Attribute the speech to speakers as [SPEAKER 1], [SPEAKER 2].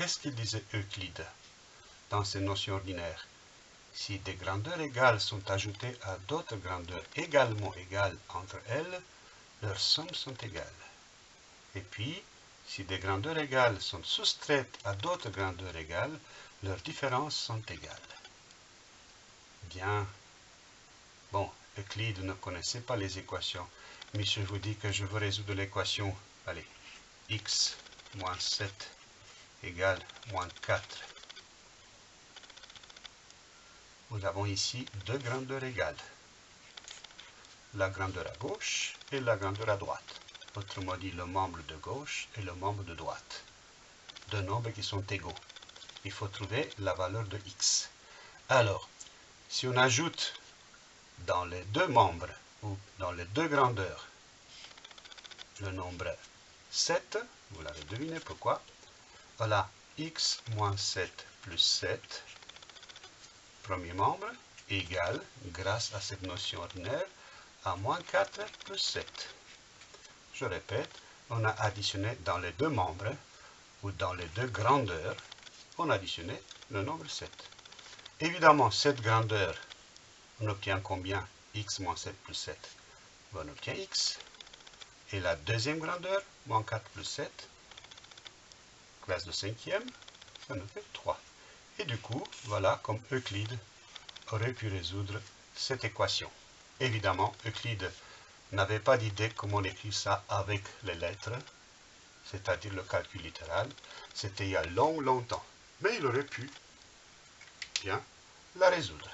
[SPEAKER 1] qu'est-ce qu'il disait Euclide dans ses notions ordinaires? Si des grandeurs égales sont ajoutées à d'autres grandeurs également égales entre elles, leurs sommes sont égales. Et puis, si des grandeurs égales sont soustraites à d'autres grandeurs égales, leurs différences sont égales. Bien. Bon, Euclide ne connaissait pas les équations, mais je vous dis que je veux résoudre l'équation, allez, x moins 7 égale moins 4. Nous avons ici deux grandeurs égales. La grandeur à gauche et la grandeur à droite. Autrement dit, le membre de gauche et le membre de droite. Deux nombres qui sont égaux. Il faut trouver la valeur de x. Alors, si on ajoute dans les deux membres, ou dans les deux grandeurs, le nombre 7, vous l'avez deviné pourquoi, voilà x moins 7 plus 7, premier membre, égale, grâce à cette notion ordinaire, à moins 4 plus 7. Je répète, on a additionné dans les deux membres, ou dans les deux grandeurs, on a additionné le nombre 7. Évidemment, cette grandeur, on obtient combien? X moins 7 plus 7 On obtient x. Et la deuxième grandeur, moins 4 plus 7, classe de cinquième, ça nous fait 3. Et du coup, voilà comme Euclide aurait pu résoudre cette équation. Évidemment, Euclide n'avait pas d'idée comment on écrit ça avec les lettres, c'est-à-dire le calcul littéral. C'était il y a long, longtemps. Mais il aurait pu bien la résoudre.